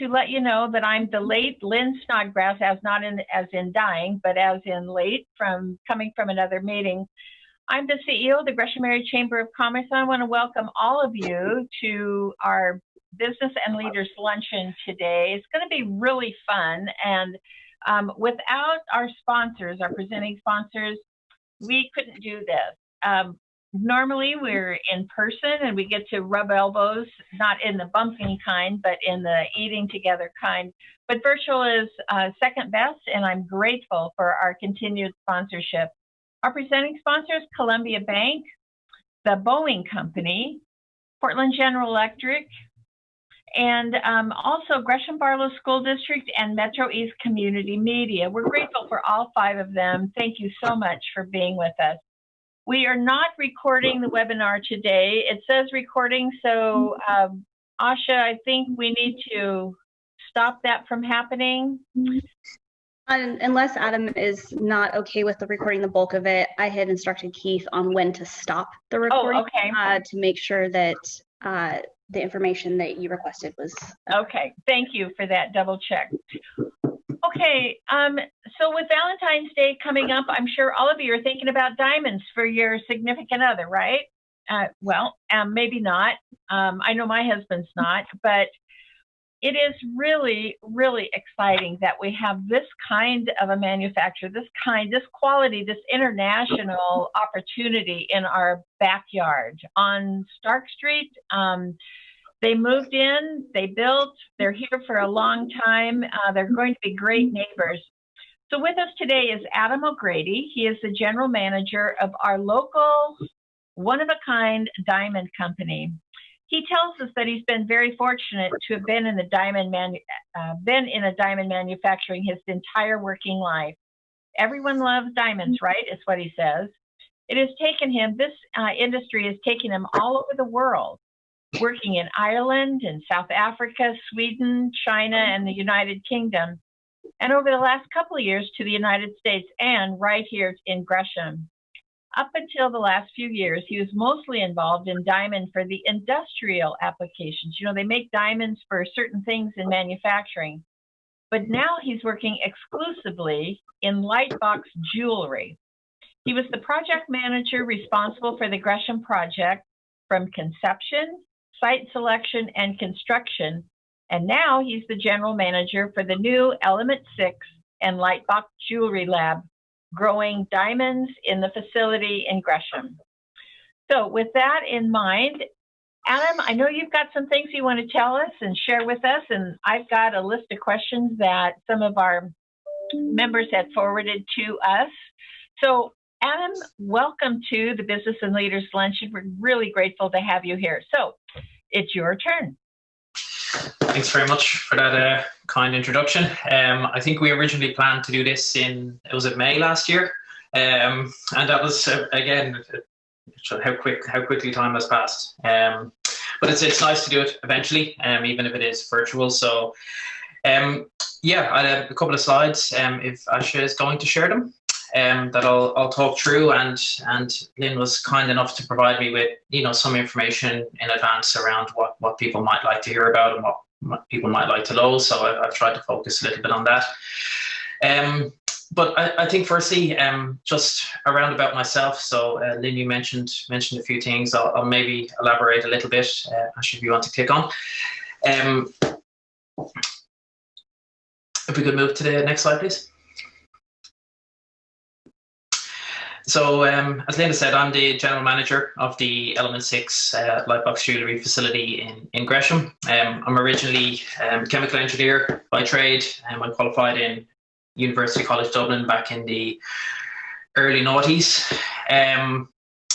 To let you know that I'm the late Lynn Snodgrass, as not in as in dying, but as in late from coming from another meeting. I'm the CEO of the Gresham Area Chamber of Commerce. And I want to welcome all of you to our Business and Leaders Luncheon today. It's going to be really fun. And um, without our sponsors, our presenting sponsors, we couldn't do this. Um, normally we're in person and we get to rub elbows, not in the bumping kind, but in the eating together kind. But virtual is uh, second best, and I'm grateful for our continued sponsorship. Our presenting sponsors, Columbia Bank, the Boeing Company, Portland General Electric, and um, also Gresham Barlow School District and Metro East Community Media. We're grateful for all five of them. Thank you so much for being with us. We are not recording the webinar today. It says recording, so um, Asha, I think we need to stop that from happening. unless Adam is not okay with the recording the bulk of it, I had instructed Keith on when to stop the oh, recording oh, okay. uh, to make sure that uh, the information that you requested was. Okay, thank you for that double check. Okay, um, so with Valentine's Day coming up, I'm sure all of you are thinking about diamonds for your significant other, right? Uh, well, um, maybe not. Um, I know my husband's not, but it is really, really exciting that we have this kind of a manufacturer, this kind, this quality, this international opportunity in our backyard on Stark Street. Um, they moved in, they built, they're here for a long time. Uh, they're going to be great neighbors. So with us today is Adam O'Grady. He is the general manager of our local one-of-a-kind diamond company. He tells us that he's been very fortunate to have been in the diamond man, uh, been in a diamond manufacturing his entire working life. Everyone loves diamonds, right? Is what he says. It has taken him. This uh, industry has taken him all over the world working in Ireland and South Africa, Sweden, China, and the United Kingdom, and over the last couple of years to the United States and right here in Gresham. Up until the last few years, he was mostly involved in diamond for the industrial applications. You know, they make diamonds for certain things in manufacturing. But now he's working exclusively in lightbox jewelry. He was the project manager responsible for the Gresham project from conception site selection and construction. And now he's the general manager for the new Element 6 and Lightbox Jewelry Lab, growing diamonds in the facility in Gresham. So with that in mind, Adam, I know you've got some things you want to tell us and share with us, and I've got a list of questions that some of our members had forwarded to us. So Adam, welcome to the Business and Leaders Luncheon. We're really grateful to have you here. So it's your turn. Thanks very much for that uh, kind introduction. Um, I think we originally planned to do this in, it was it May last year? Um, and that was, uh, again, how quick, how quickly time has passed. Um, but it's, it's nice to do it eventually, um, even if it is virtual. So um, yeah, I have a couple of slides um, if Asha is going to share them um, that I'll, I'll talk through and and Lynn was kind enough to provide me with you know some information in advance around what what people might like to hear about and what, people might like to know. So I've, I've, tried to focus a little bit on that. Um, but I, I, think firstly um, just around about myself. So uh, Lynn you mentioned mentioned a few things. I'll, I'll maybe elaborate a little bit uh, if you want to click on. Um, if we could move to the next slide please So um, as Linda said, I'm the general manager of the Element 6 uh, Lightbox Jewellery facility in, in Gresham. Um, I'm originally um, chemical engineer by trade and um, I qualified in University College Dublin back in the early noughties. Um,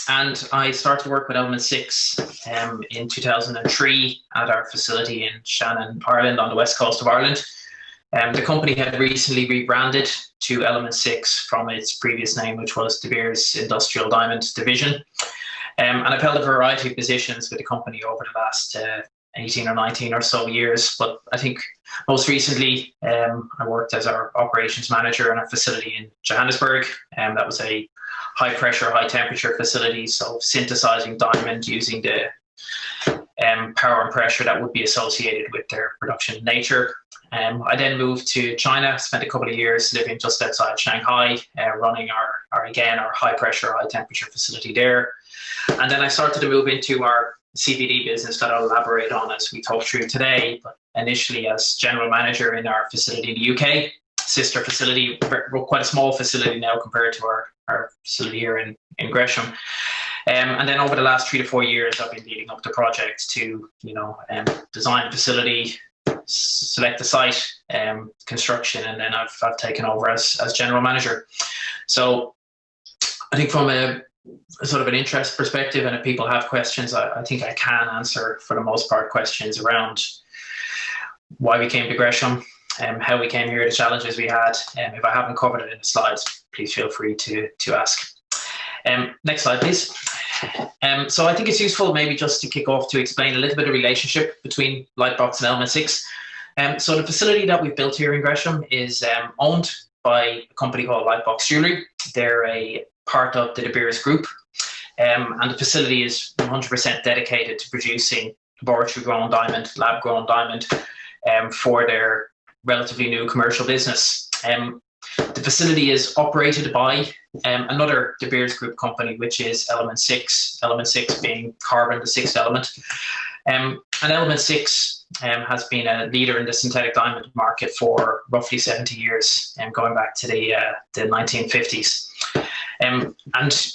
and I started to work with Element 6 um, in 2003 at our facility in Shannon, Ireland on the west coast of Ireland. Um, the company had recently rebranded to Element 6 from its previous name, which was De Beers Industrial Diamond Division. Um, and I've held a variety of positions with the company over the last uh, 18 or 19 or so years. But I think most recently, um, I worked as our operations manager in a facility in Johannesburg. And um, that was a high pressure, high temperature facility. So synthesizing diamond using the um, power and pressure that would be associated with their production nature. Um, I then moved to China, spent a couple of years living just outside Shanghai, uh, running our, our, again, our high pressure, high temperature facility there. And then I started to move into our CVD business that I'll elaborate on as we talk through today, but initially as general manager in our facility in the UK, sister facility, quite a small facility now compared to our, our facility here in, in Gresham. Um, and then over the last three to four years, I've been leading up the project to, you know, um, design facility, select the site, um, construction, and then I've, I've taken over as, as general manager. So I think from a, sort of an interest perspective, and if people have questions, I, I, think I can answer for the most part questions around why we came to Gresham, um, how we came here, the challenges we had. Um, if I haven't covered it in the slides, please feel free to, to ask. Um, next slide, please. Um, so I think it's useful maybe just to kick off to explain a little bit of relationship between Lightbox and Element 6. Um, so the facility that we've built here in Gresham is um, owned by a company called Lightbox Jewelry. They're a part of the De Beers Group. Um, and the facility is 100% dedicated to producing laboratory grown diamond, lab grown diamond um, for their relatively new commercial business. Um, the facility is operated by um, another De Beers Group company, which is Element 6, Element 6 being carbon, the sixth element. Um, and Element 6 um, has been a leader in the synthetic diamond market for roughly 70 years, um, going back to the, uh, the 1950s. Um, and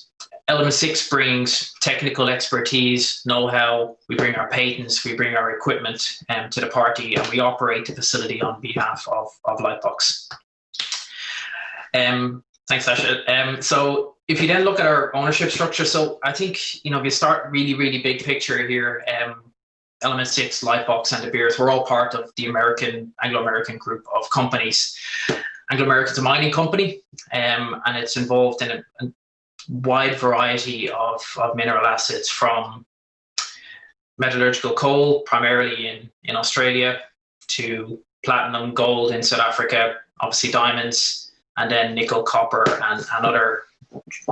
Element 6 brings technical expertise, know-how, we bring our patents, we bring our equipment um, to the party, and we operate the facility on behalf of, of Lightbox. Um, thanks, Asha. Um, so if you then look at our ownership structure, so I think, you know, if you start really, really big picture here, um, Element 6, Lightbox, and De Beers, we're all part of the American, Anglo-American group of companies. Anglo-American's a mining company, um, and it's involved in a, a wide variety of, of mineral assets from metallurgical coal, primarily in, in Australia, to platinum, gold in South Africa, obviously diamonds, and then nickel, copper, and, and other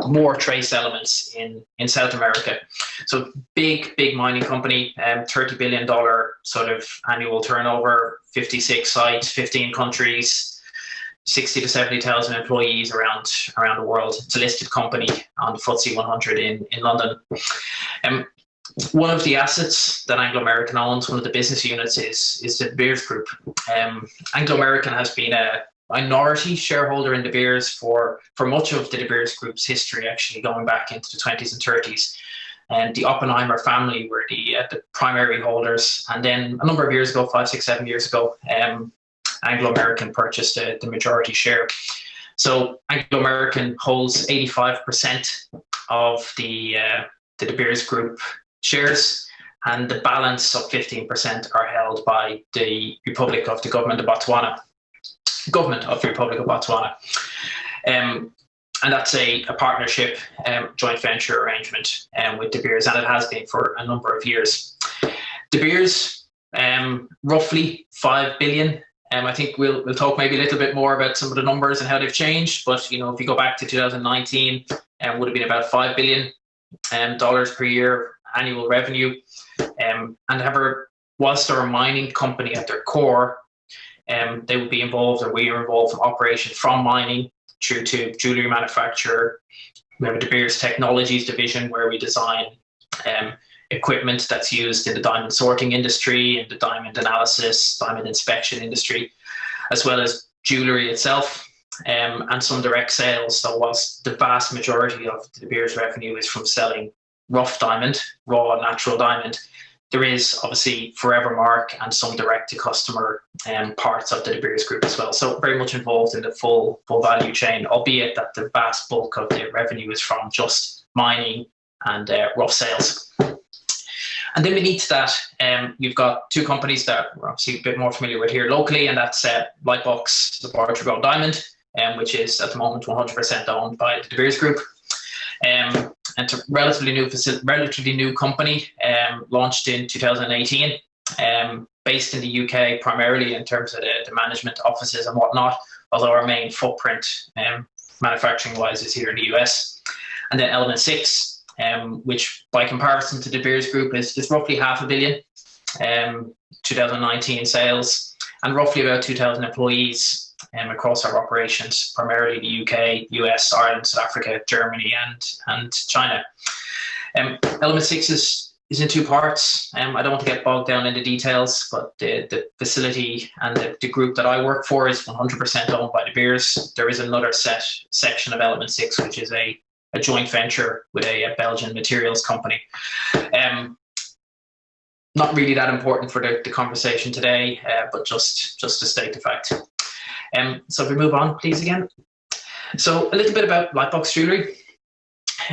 more trace elements in, in South America. So big, big mining company, um, $30 billion sort of annual turnover, 56 sites, 15 countries, 60 to 70,000 employees around around the world. It's a listed company on the FTSE 100 in, in London. Um, one of the assets that Anglo American owns, one of the business units, is is De Beers Group. Um, Anglo American has been a minority shareholder in De Beers for, for much of the De Beers Group's history, actually going back into the 20s and 30s. And the Oppenheimer family were the, uh, the primary holders. And then a number of years ago, five, six, seven years ago, um, Anglo American purchased the majority share. So Anglo American holds 85% of the, uh, the De Beers Group shares and the balance of 15% are held by the Republic of the Government of Botswana government of the Republic of Botswana. Um, and that's a, a partnership, um, joint venture arrangement um, with De Beers, and it has been for a number of years. De Beers, um, roughly five billion. Um, I think we'll we'll talk maybe a little bit more about some of the numbers and how they've changed. But you know, if you go back to 2019, um, would have been about five billion um, dollars per year annual revenue. Um, and however, whilst they're a mining company at their core, um, they would be involved, or we are involved from operations from mining through to jewelry manufacture. We have a De Beers Technologies division where we design um, equipment that's used in the diamond sorting industry, in the diamond analysis, diamond inspection industry, as well as jewelry itself. Um, and some direct sales. So, whilst the vast majority of De Beers revenue is from selling rough diamond, raw natural diamond, there is obviously Forevermark and some direct to customer um, parts of the De Beers group as well. So very much involved in the full full value chain, albeit that the vast bulk of the revenue is from just mining and uh, rough sales. And then beneath that, um, you've got two companies that we're obviously a bit more familiar with here locally, and that's uh, Lightbox Laboratory Grown Diamond, um, which is at the moment 100% owned by the De Beers Group. Um, it's a relatively new relatively new company, um, launched in 2018, um, based in the UK primarily in terms of the, the, management offices and whatnot. Although our main footprint, um, manufacturing wise, is here in the US. And then Element Six, um, which by comparison to De Beers Group is, is roughly half a billion um, 2019 sales and roughly about 2,000 employees um, across our operations, primarily the UK, US, Ireland, South Africa, Germany, and and China. Um, Element Six is is in two parts. Um, I don't want to get bogged down in the details, but the, the facility and the, the group that I work for is 100% owned by De Beers. There is another set section of Element Six, which is a a joint venture with a, a Belgian materials company. Um, not really that important for the, the conversation today, uh, but just just to state the fact. Um, so if we move on, please again. So a little bit about Lightbox Jewelry.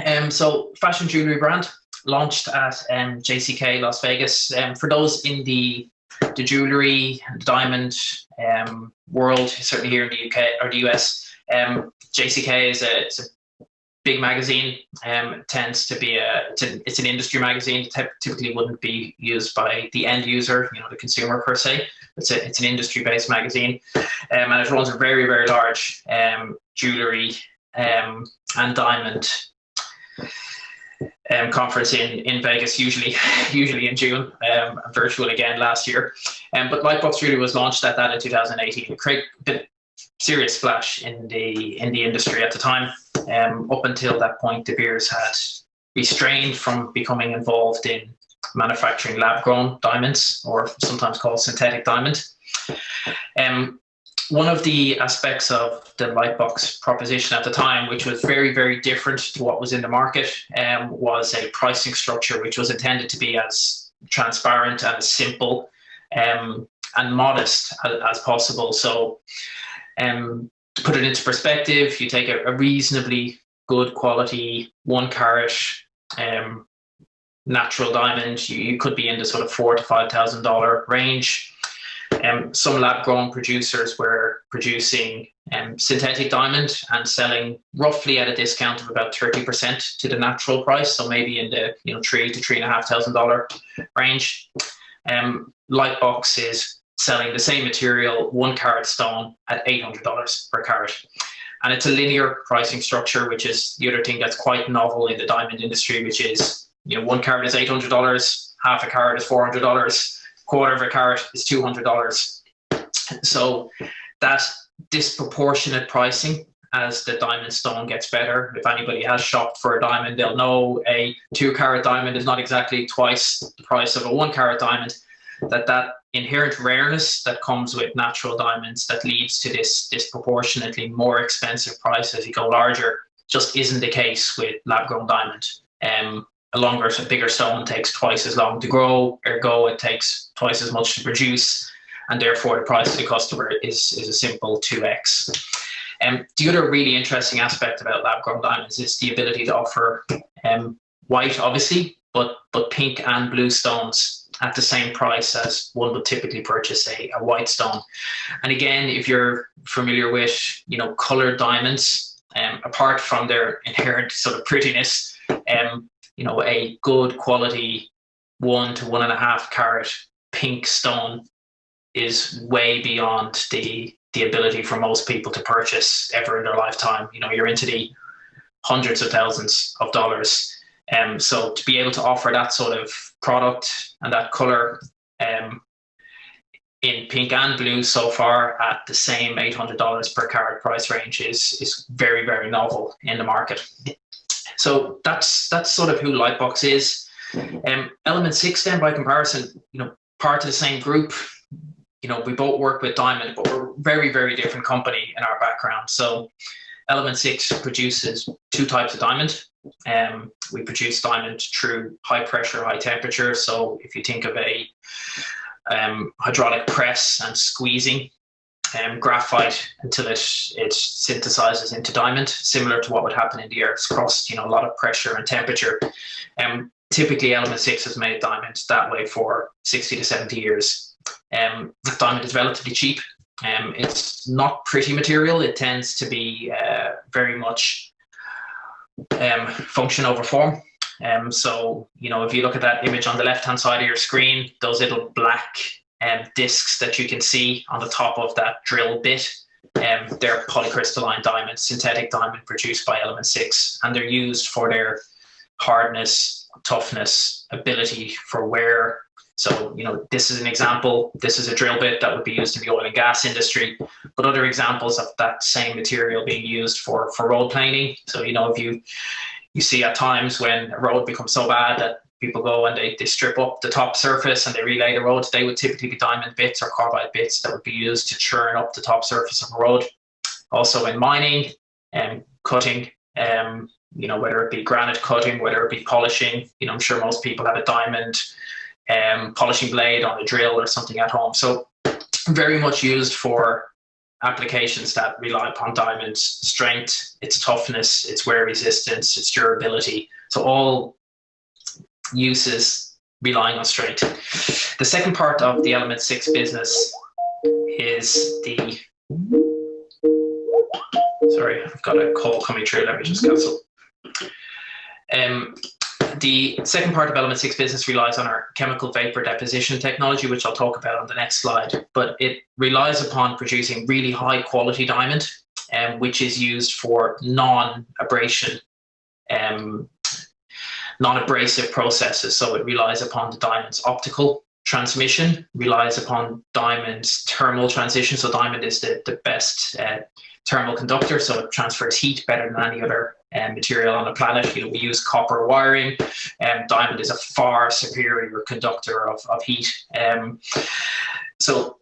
Um, so fashion jewelry brand launched at um, JCK Las Vegas. Um, for those in the the jewelry and diamond um, world, certainly here in the UK or the US, um, JCK is a, a big magazine um, tends to be a it's, an, industry magazine typically wouldn't be used by the end user you know the consumer per se it's a, it's an industry based magazine um, and it runs a very very large um, jewelry um, and diamond um, conference in, in Vegas, usually usually in June, um, virtual again last year. But Lightbox really was launched at that in 2018. It created a serious splash in the in the industry at the time. Um, up until that point, De Beers had restrained from becoming involved in manufacturing lab-grown diamonds, or sometimes called synthetic diamond. Um, one of the aspects of the Lightbox proposition at the time, which was very, very different to what was in the market, um, was a pricing structure which was intended to be as transparent and as simple um, and modest as, as possible. So um, to put it into perspective, you take a, a reasonably good quality one carat um, natural diamond, you, you, could be in the sort of four to five thousand dollar range. Um, some lab grown producers were producing um, synthetic diamond and selling roughly at a discount of about 30% to the natural price. So maybe in the you know three to three and a half thousand dollar range. Um, Lightbox is selling the same material, one carat stone, at $800 per carat. And it's a linear pricing structure, which is the other thing that's quite novel in the diamond industry, which is, you know, one carat is $800, half a carat is $400, quarter of a carat is $200. So that disproportionate pricing as the diamond stone gets better. If anybody has shopped for a diamond, they'll know a two carat diamond is not exactly twice the price of a one carat diamond. That that inherent rareness that comes with natural diamonds that leads to this disproportionately more expensive price as you go larger just isn't the case with lab grown diamond. Um, a longer, a bigger stone takes twice as long to grow, ergo it takes twice as much to produce, and therefore the price to the customer is, is a simple 2x. Um, the other really interesting aspect about lab grown diamonds is the ability to offer um, white, obviously, but, but pink and blue stones at the same price as one would typically purchase a, a white stone. And again, if you're familiar with, you know, colored diamonds, um, apart from their inherent sort of prettiness, um, you know, a good quality one to one and a half carat pink stone is way beyond the the ability for most people to purchase ever in their lifetime. You know, you're into the hundreds of thousands of dollars. Um, so to be able to offer that sort of product and that color um, in pink and blue so far at the same $800 per carat price range is is very very novel in the market. So that's that's sort of who Lightbox is. Um, Element Six then by comparison, you know, part of the same group. You know, we both work with Diamond, but we're very very different company in our background. So Element Six produces two types of diamond. Um, we produce diamond through high pressure, high temperature. So if you think of a um, hydraulic press and squeezing um, graphite until it it synthesizes into diamond, similar to what would happen in the Earth's crust. You know, a lot of pressure and temperature. Um, typically, Element Six has made diamond that way for sixty to seventy years. Um, diamond is relatively cheap. Um, it's not pretty material. It tends to be uh, very much um, function over form. Um, so, you know, if you look at that image on the left-hand side of your screen, those little black um, discs that you can see on the top of that drill bit, um, they're polycrystalline diamonds, synthetic diamond produced by Element 6, and they're used for their hardness, toughness, ability for wear. So, you know, this is an example. This is a drill bit that would be used in the oil and gas industry, but other examples of that same material being used for, for road planing. So, you know, if you, you see at times when a road becomes so bad that people go and they, they strip up the top surface and they relay the road, they would typically be diamond bits or carbide bits that would be used to churn up the top surface of a road. Also in mining and um, cutting, um, you know, whether it be granite cutting, whether it be polishing, you know, I'm sure most people have a diamond um, polishing blade on a drill or something at home. So very much used for applications that rely upon diamond's strength, its toughness, its wear resistance, its durability. So all uses relying on strength. The second part of the element six business is the sorry, I've got a call coming through. Let me just cancel. Um, the second part of Element 6 business relies on our chemical vapor deposition technology, which I'll talk about on the next slide. But it relies upon producing really high quality diamond, um, which is used for non-abrasion, um, non-abrasive processes. So it relies upon the diamond's optical transmission, relies upon diamond's thermal transition. So diamond is the, the best uh, thermal conductor, so it transfers heat better than any other um, material on the planet. You know, we use copper wiring, and um, diamond is a far superior conductor of, of heat. Um, so,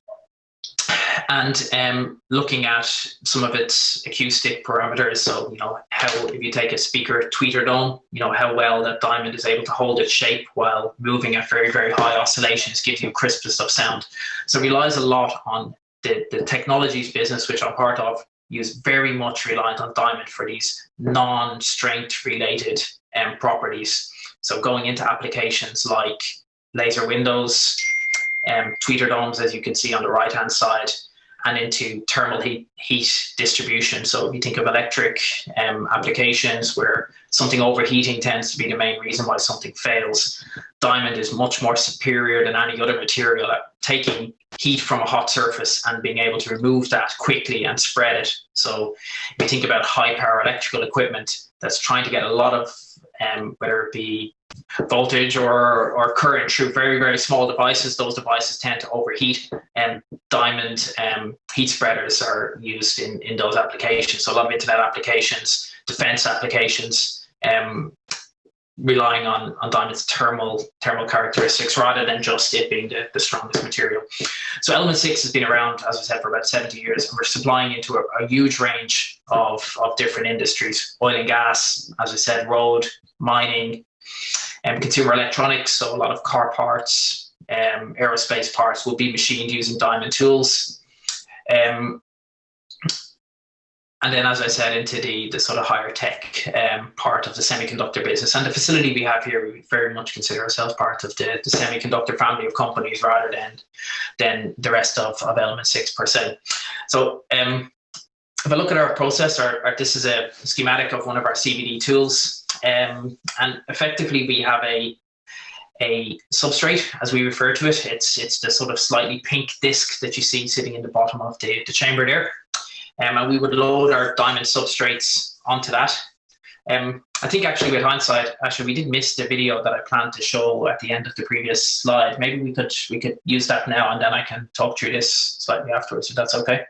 and um, looking at some of its acoustic parameters, so you know how if you take a speaker tweeter dome, you know how well that diamond is able to hold its shape while moving at very very high oscillations, gives you crispness of sound. So relies a lot on the, the technologies business, which I'm part of, use very much reliant on diamond for these non-strength related um, properties. So going into applications like laser windows, um, tweeter domes, as you can see on the right hand side, and into thermal heat, heat distribution. So if you think of electric um, applications where something overheating tends to be the main reason why something fails, diamond is much more superior than any other material at taking heat from a hot surface and being able to remove that quickly and spread it. So if you think about high power electrical equipment that's trying to get a lot of, um, whether it be voltage or, or current through very, very small devices, those devices tend to overheat and diamond um, heat spreaders are used in, in those applications. So a lot of internet applications, defense applications, um, relying on, on diamond's thermal thermal characteristics rather than just it being the, the strongest material. So element six has been around, as I said, for about 70 years, and we're supplying into a, a huge range of, of different industries, oil and gas, as I said, road, mining, and um, consumer electronics, so a lot of car parts, um, aerospace parts will be machined using diamond tools. Um, and then, as I said, into the, the sort of higher tech um, part of the semiconductor business. And the facility we have here, we very much consider ourselves part of the, the semiconductor family of companies rather than than the rest of, of Element 6 per se. So um, if I look at our process, our, our, this is a schematic of one of our CVD tools. Um, and effectively, we have a a substrate, as we refer to it. It's it's the sort of slightly pink disc that you see sitting in the bottom of the, the chamber there. Um, and we would load our diamond substrates onto that. Um, I think actually with hindsight, actually we did miss the video that I planned to show at the end of the previous slide. Maybe we could we could use that now and then I can talk through this slightly afterwards if that's okay.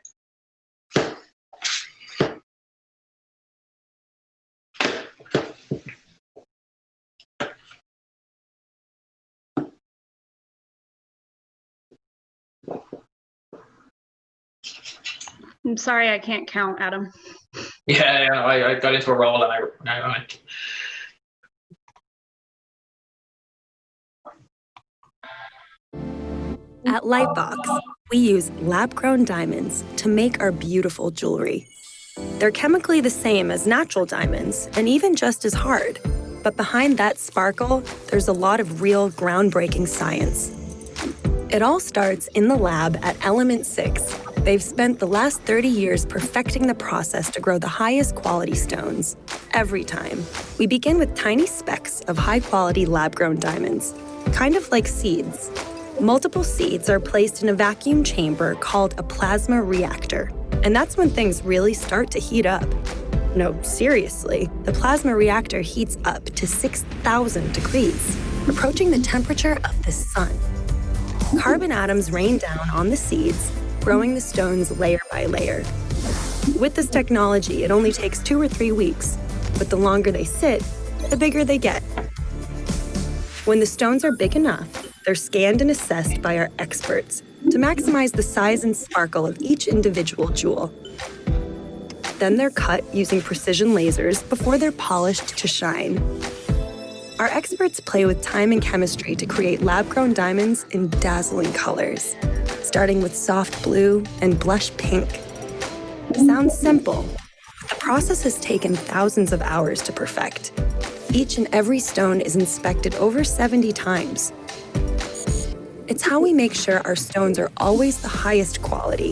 I'm sorry, I can't count, Adam. Yeah, yeah I, I, got into a roll and I, I went. At Lightbox, we use lab grown diamonds to make our beautiful jewelry. They're chemically the same as natural diamonds and even just as hard. But behind that sparkle, there's a lot of real groundbreaking science. It all starts in the lab at Element 6, They've spent the last 30 years perfecting the process to grow the highest quality stones. Every time, we begin with tiny specks of high-quality lab-grown diamonds, kind of like seeds. Multiple seeds are placed in a vacuum chamber called a plasma reactor, and that's when things really start to heat up. No, seriously, the plasma reactor heats up to 6,000 degrees, approaching the temperature of the sun. Carbon atoms rain down on the seeds, growing the stones layer by layer. With this technology, it only takes two or three weeks, but the longer they sit, the bigger they get. When the stones are big enough, they're scanned and assessed by our experts to maximize the size and sparkle of each individual jewel. Then they're cut using precision lasers before they're polished to shine. Our experts play with time and chemistry to create lab-grown diamonds in dazzling colors, starting with soft blue and blush pink. Sounds simple, but the process has taken thousands of hours to perfect. Each and every stone is inspected over 70 times. It's how we make sure our stones are always the highest quality.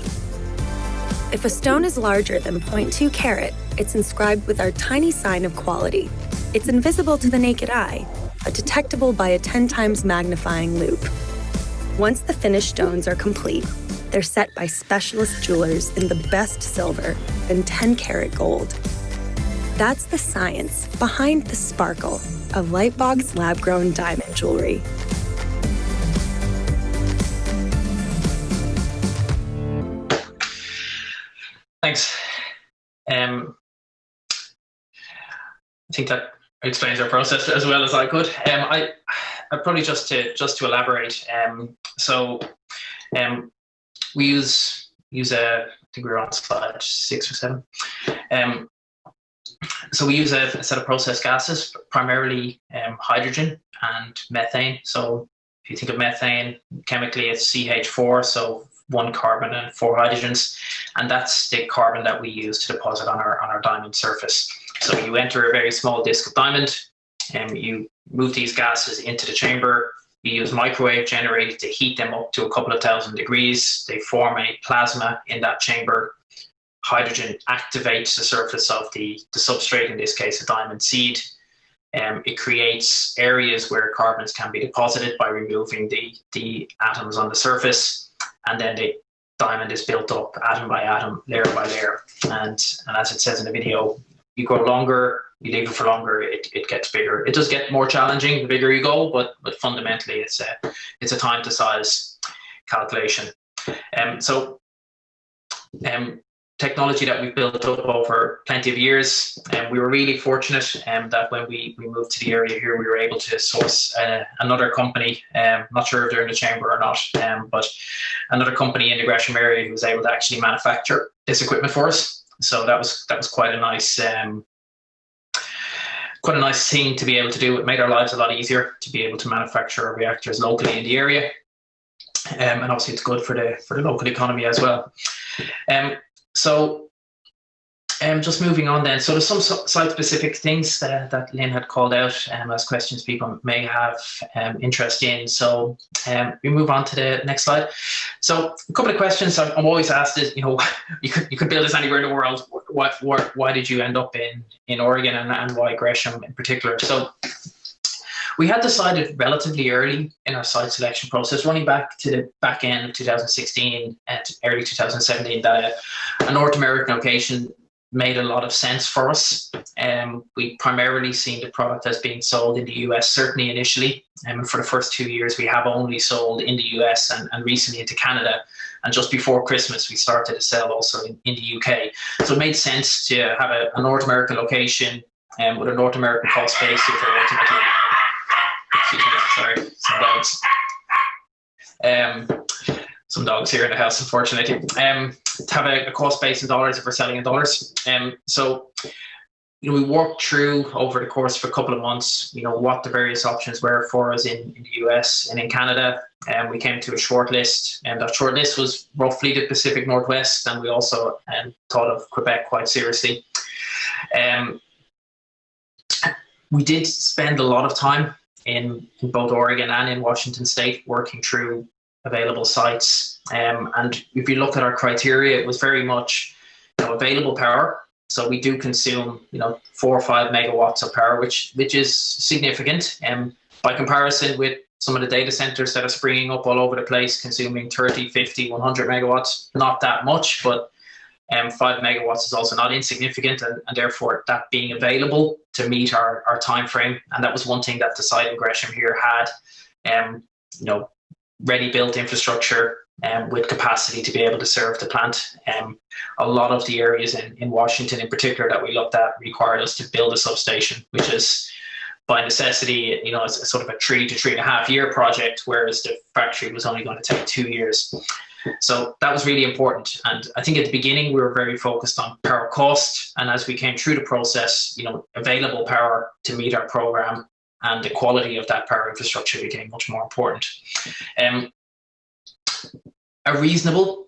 If a stone is larger than 0.2 carat, it's inscribed with our tiny sign of quality. It's invisible to the naked eye, but detectable by a 10 times magnifying loupe. Once the finished stones are complete, they're set by specialist jewelers in the best silver and 10 karat gold. That's the science behind the sparkle of Lightbox lab grown diamond jewelry. Thanks. Um, I think that explains our process as well as I could. Um, I probably just to just to elaborate. Um, so, um, we use use a. I think we are on slide six or seven. Um, so we use a, a, set of processed gases, primarily um, hydrogen and methane. So if you think of methane, chemically it's CH4, so one carbon and four hydrogens, and that's the carbon that we use to deposit on our on our diamond surface. So you enter a very small disk of diamond, and you move these gases into the chamber. You use microwave generated to heat them up to a couple of thousand degrees. They form a plasma in that chamber hydrogen activates the surface of the, the substrate, in this case a diamond seed. Um, it creates areas where carbons can be deposited by removing the, the atoms on the surface, and then the diamond is built up atom by atom, layer by layer. And, and as it says in the video, you go longer, you leave it for longer, it, it gets bigger. It does get more challenging the bigger you go, but but fundamentally it's a it's a time to size calculation. Um, so um, technology that we've built up over plenty of years. And we were really fortunate um, that when we, we moved to the area here, we were able to source uh, another company. Um, not sure if they're in the chamber or not, um, but another company in the Gresham area who was able to actually manufacture this equipment for us. So that was that was quite a nice um, quite a nice thing to be able to do. It made our lives a lot easier to be able to manufacture our reactors locally in the area. Um, and obviously it's good for the for the local economy as well. Um, so um, just moving on then. So there's some site-specific things that, that Lynn had called out um, as questions people may have um, interest in. So um, we move on to the next slide. So a couple of questions I'm, I'm always asked is, you know, you could, you could build this anywhere in the world. What, what, why did you end up in, in Oregon and, and why Gresham in particular? So we had decided relatively early in our site selection process, running back to the back end of 2016 and early 2017, that a, a North American location made a lot of sense for us. Um, we primarily seen the product as being sold in the US, certainly initially. Um, and for the first two years, we have only sold in the US and, and recently into Canada. And just before Christmas, we started to sell also in, in the UK. So it made sense to have a, a North American location um, with a North American cost base for ultimately Sorry, some dogs. Um, some dogs here in the house, unfortunately. Um, to have a, a cost base in dollars if we're selling in dollars. Um, so you know, we worked through over the course of a couple of months, you know, what the various options were for us in, in the US and in Canada. And we came to a short list, and that short list was roughly the Pacific Northwest, and we also um, thought of Quebec quite seriously. Um, we did spend a lot of time in, in both Oregon and in Washington State working through available sites. Um, and if you look at our criteria, it was very much you know, available power. So we do consume, you know, four or five megawatts of power, which which is significant. Um, by comparison with some of the data centers that are springing up all over the place, consuming 30, 50, 100 megawatts, not that much, but Um, five megawatts is also not insignificant, and, and, therefore that being available to meet our, our time frame. And that was one thing that the site in Gresham here had, um, you know, ready built infrastructure um, with capacity to be able to serve the plant. Um, a lot of the areas in, in Washington, in particular, that we looked at required us to build a substation, which is by necessity, you know, it's a sort of a three to three and a half year project, whereas the factory was only going to take two years. So that was really important. And I think at the beginning, we were very focused on power cost. And as we came through the process, you know, available power to meet our program and the quality of that power infrastructure became much more important. Um, a reasonable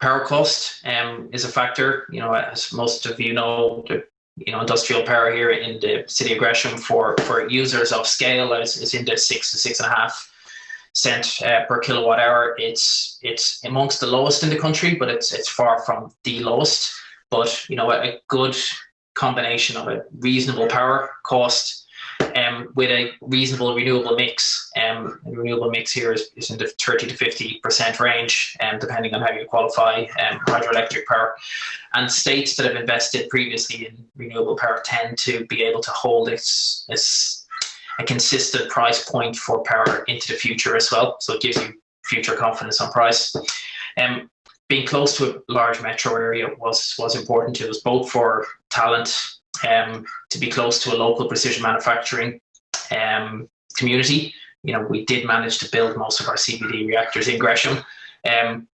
power cost um, is a factor. You know, as most of you know, the you know industrial power here in the city of Gresham for for users of scale is, is in the six to six and a half cent uh, per kilowatt hour. It's it's amongst the lowest in the country, but it's it's far from the lowest. But you know, a, a good combination of a reasonable power cost um, with a reasonable renewable mix. Um, renewable mix here is, is in the 30 to 50% range, um, depending on how you qualify um, hydroelectric power. And states that have invested previously in renewable power tend to be able to hold its, its a consistent price point for power into the future as well. So it gives you future confidence on price. Um, being close to a large metro area was was important to us, both for talent um, to be close to a local precision manufacturing um, community. You know, we did manage to build most of our CVD reactors in Gresham. Um,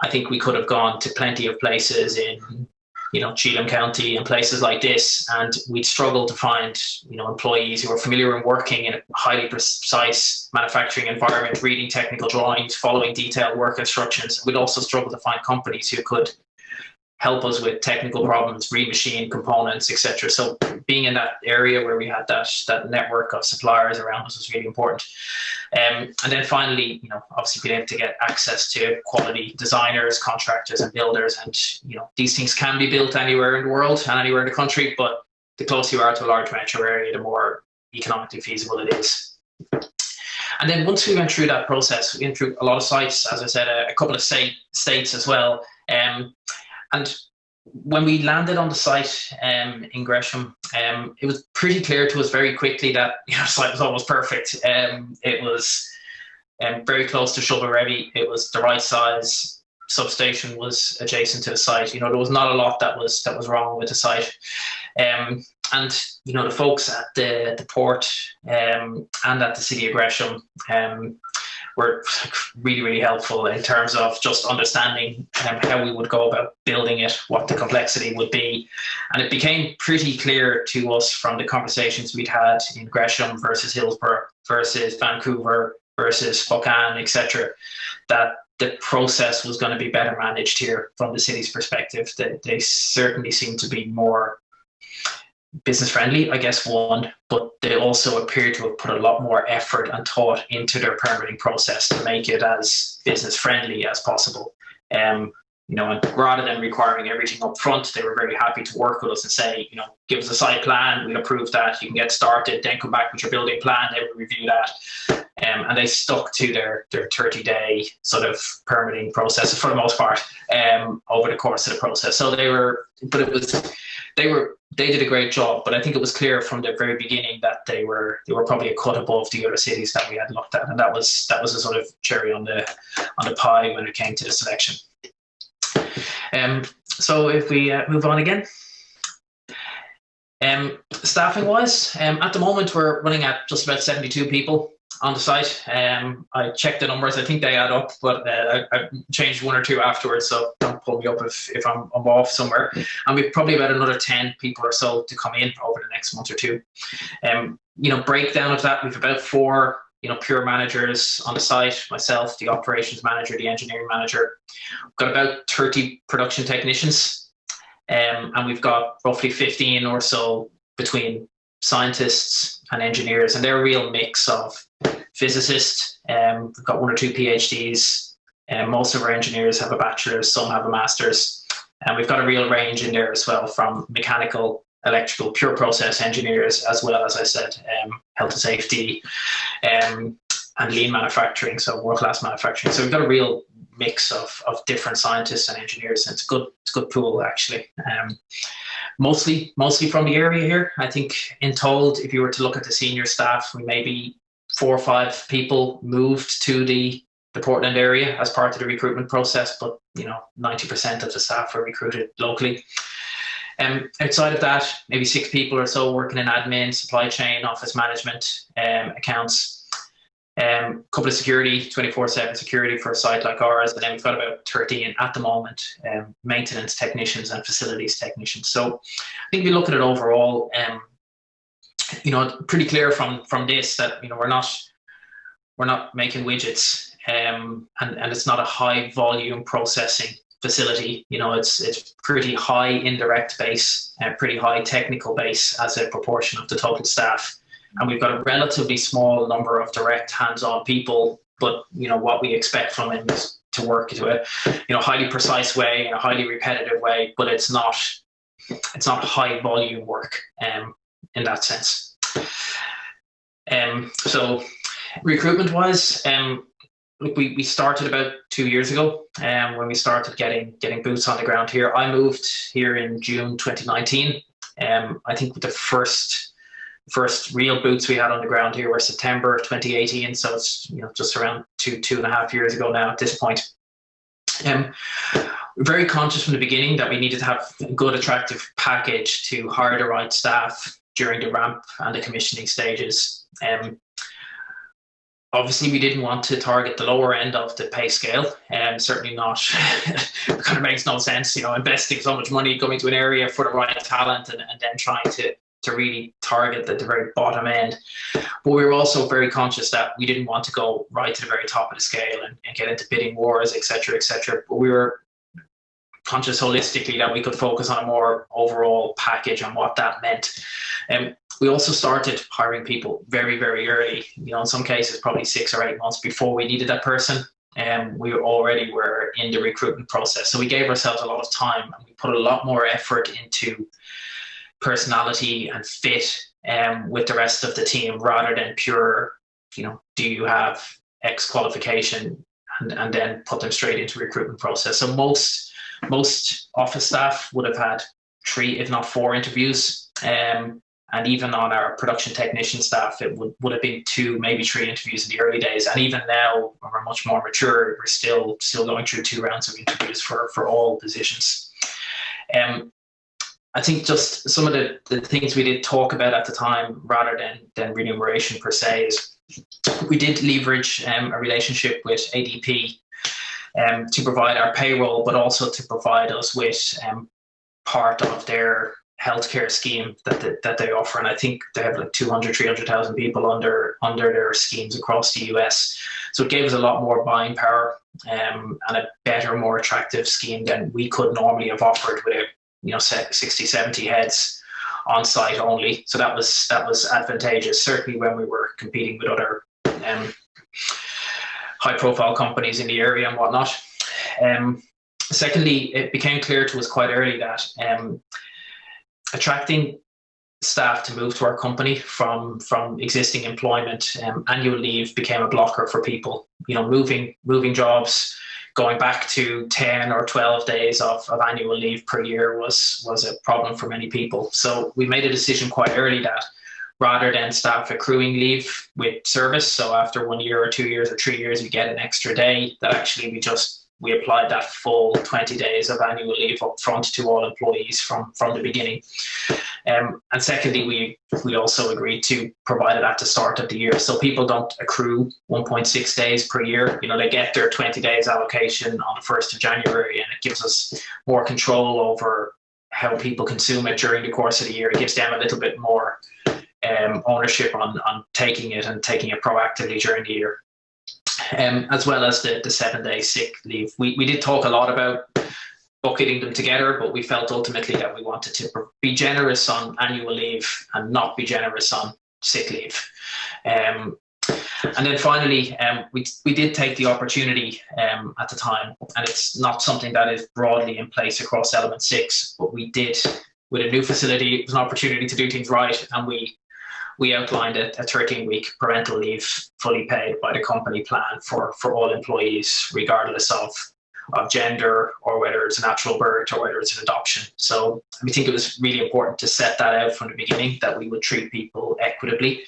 I think we could have gone to plenty of places in, you know, Cheatham County and places like this, and we'd struggle to find, you know, employees who are familiar in working in a highly precise manufacturing environment, reading technical drawings, following detailed work instructions. We'd also struggle to find companies who could help us with technical problems, remachine components, etc. So being in that area where we had that that network of suppliers around us was really important. Um, and then finally, you know, obviously being able to get access to quality designers, contractors, and builders. And you know, these things can be built anywhere in the world and anywhere in the country, but the closer you are to a large metro area, the more economically feasible it is. And then once we went through that process, we went through a lot of sites, as I said, a, a couple of state, states as well. Um, and when we landed on the site um, in Gresham, um, it was pretty clear to us very quickly that you know, the site was almost perfect. Um, it was um, very close to shovel-ready. It was the right size. Substation was adjacent to the site. You know, there was not a lot that was that was wrong with the site. Um, and you know, the folks at the the port um, and at the city of Gresham were really, really helpful in terms of just understanding um, how we would go about building it, what the complexity would be. And it became pretty clear to us from the conversations we'd had in Gresham versus Hillsboro versus Vancouver versus Spokane, etc., that the process was going to be better managed here from the city's perspective. They, they certainly seem to be more business friendly, I guess, one, but they also appear to have put a lot more effort and thought into their permitting process to make it as business friendly as possible. Um, you know, and rather than requiring everything up front, they were very happy to work with us and say, you know, give us a site plan, we'll approve that, you can get started, then come back with your building plan, they will review that. Um, and they stuck to their, their 30 day sort of permitting process for the most part um, over the course of the process. So they were, but it was, they were, they did a great job, but I think it was clear from the very beginning that they were they were probably a cut above the other cities that we had looked at, and that was that was a sort of cherry on the on the pie when it came to the selection. Um, so if we uh, move on again. Um, staffing wise, um, at the moment we're running at just about 72 people on the site. Um, I checked the numbers. I think they add up, but uh, I, I, changed one or two afterwards. So don't pull me up if, if I'm, I'm, off somewhere. And we've probably about another 10 people or so to come in over the next month or two. Um, you know, breakdown of that, we've about four, you know, pure managers on the site, myself, the operations manager, the engineering manager. We've got about 30 production technicians. Um, and we've got roughly 15 or so between scientists and engineers, and they're a real mix of physicists. Um, we've got one or two PhDs. and most of our engineers have a bachelor's, some have a master's. And we've got a real range in there as well from mechanical, electrical, pure process engineers, as well as I said, um, health and safety um, and lean manufacturing, so world class manufacturing. So we've got a real mix of, of different scientists and engineers. And it's a good, it's a good pool actually. Um, mostly, mostly from the area here. I think in told, if you were to look at the senior staff, we maybe four or five people moved to the the Portland area as part of the recruitment process, but you know, 90% of the staff were recruited locally. Um, outside of that, maybe six people or so working in admin, supply chain, office management, um, accounts, a um, couple of security, 24-7 security for a site like ours, and then we've got about 13 at the moment, um, maintenance technicians and facilities technicians. So I think you look at it overall, um, you know, pretty clear from from this that you know we're not we're not making widgets, um, and and it's not a high volume processing facility. You know, it's it's pretty high indirect base, and pretty high technical base as a proportion of the total staff, and we've got a relatively small number of direct hands-on people. But you know what we expect from them is to work to a you know highly precise way in a highly repetitive way, but it's not it's not high volume work. Um, in that sense. Um, so recruitment wise, um, look, we, we started about two years ago um, when we started getting getting boots on the ground here. I moved here in June 2019. Um, I think the first first real boots we had on the ground here were September 2018. So it's you know just around two two and a half years ago now at this point. Um, very conscious from the beginning that we needed to have a good, attractive package to hire the right staff during the ramp and the commissioning stages. Um, obviously, we didn't want to target the lower end of the pay scale, and um, certainly not. it kind of makes no sense, you know, investing so much money going to an area for the right talent and, and then trying to to really target the, the very bottom end. But we were also very conscious that we didn't want to go right to the very top of the scale and, and get into bidding wars, etc., etc. But we were conscious holistically that we could focus on a more overall package and what that meant. Um, we also started hiring people very, very early. You know, in some cases, probably six or eight months before we needed that person. And um, we already were in the recruitment process. So we gave ourselves a lot of time and we put a lot more effort into personality and fit um, with the rest of the team rather than pure, you know, do you have X qualification and, and then put them straight into recruitment process. So most most office staff would have had three, if not four interviews. Um, and even on our production technician staff, it would, would have been two, maybe three interviews in the early days. And even now, when we're much more mature, we're still still going through two rounds of interviews for, for all positions. Um, I think just some of the, the things we did talk about at the time, rather than, than remuneration per se, is we did leverage um, a relationship with ADP um, to provide our payroll, but also to provide us with um, part of their healthcare scheme that they, that they offer. And I think they have like 200, 300,000 people under under their schemes across the US. So it gave us a lot more buying power um, and a better, more attractive scheme than we could normally have offered with you know 60, 70 heads on site only. So that was that was advantageous, certainly when we were competing with other um, high profile companies in the area and whatnot. Um, secondly, it became clear to us quite early that um, attracting staff to move to our company from from existing employment um, annual leave became a blocker for people you know moving moving jobs going back to 10 or 12 days of, of annual leave per year was was a problem for many people so we made a decision quite early that rather than staff accruing leave with service. So after one year or two years or three years, you get an extra day that actually we just we applied that full 20 days of annual leave up front to all employees from from the beginning. Um, and secondly, we we also agreed to provide it at the start of the year, so people don't accrue 1.6 days per year. You know, they get their 20 days allocation on the first of January, and it gives us more control over how people consume it during the course of the year. It gives them a little bit more um, ownership on, on taking it and taking it proactively during the year, um, as well as the, the seven day sick leave. We, we did talk a lot about bucketing them together, but we felt ultimately that we wanted to be generous on annual leave and not be generous on sick leave. Um, and then finally, um, we, we did take the opportunity um, at the time, and it's not something that is broadly in place across Element 6, but we did, with a new facility, it was an opportunity to do things right, and we we outlined a, a 13 week parental leave fully paid by the company plan for, for all employees, regardless of, of gender or whether it's a natural birth or whether it's an adoption. So we think it was really important to set that out from the beginning that we would treat people equitably.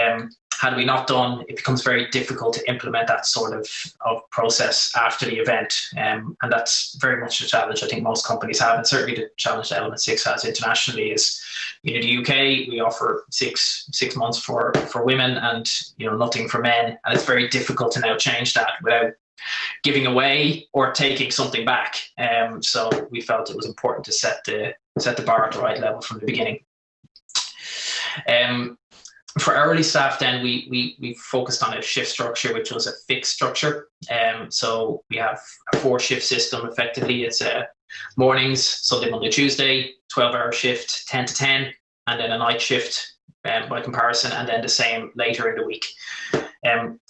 Um, had we not done, it becomes very difficult to implement that sort of, of process after the event. Um, and that's very much a challenge I think most companies have. And certainly the challenge that Element 6 has internationally is, you know, the UK, we offer six six months for, for women and, you know, nothing for men. And it's very difficult to now change that without giving away or taking something back. Um, so we felt it was important to set the set the bar at the right level from the beginning. Um, for hourly staff, then we we we focused on a shift structure, which was a fixed structure. Um, so we have a four shift system. Effectively, it's a mornings, Sunday, Monday, Tuesday, twelve hour shift, ten to ten, and then a night shift um, by comparison, and then the same later in the week. Um,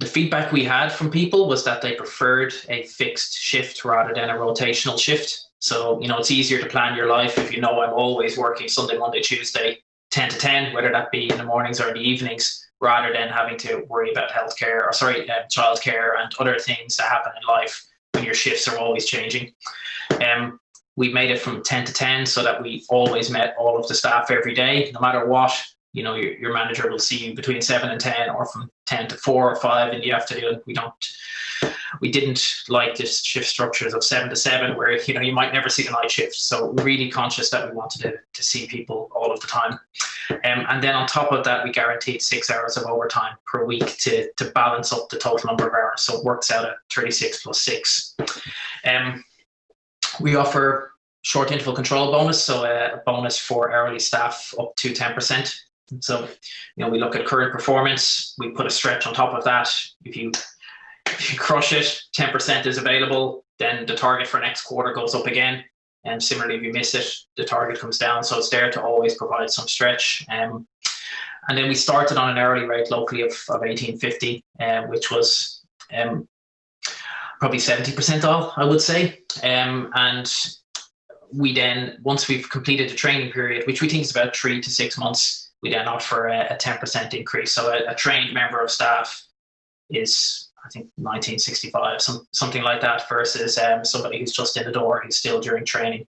the feedback we had from people was that they preferred a fixed shift rather than a rotational shift. So, you know, it's easier to plan your life if you know I'm always working Sunday, Monday, Tuesday, 10 to 10, whether that be in the mornings or in the evenings, rather than having to worry about healthcare or sorry, uh, childcare and other things that happen in life when your shifts are always changing. Um, we made it from 10 to 10 so that we always met all of the staff every day, no matter what. You know, your, your manager will see you between 7 and 10 or from 10 to 4 or 5 in the afternoon. We don't we didn't like this shift structures of seven to seven where you know you might never see the night shift. So really conscious that we wanted to, to see people all of the time. Um, and then on top of that we guaranteed six hours of overtime per week to, to balance up the total number of hours. So it works out at 36 plus six. Um, we offer short interval control bonus. So a bonus for hourly staff up to 10% so you know we look at current performance. We put a stretch on top of that. If you if you crush it, 10% is available, then the target for next quarter goes up again. And similarly, if you miss it, the target comes down. So it's there to always provide some stretch. Um, and then we started on an hourly rate locally of, of 1850, um, which was um, probably 70% off, I would say. Um, and we then, once we've completed the training period, which we think is about three to six months, we then offer a, a 10% increase. So a, a trained member of staff is I think 1965, some, something like that, versus um, somebody who's just in the door, who's still during training.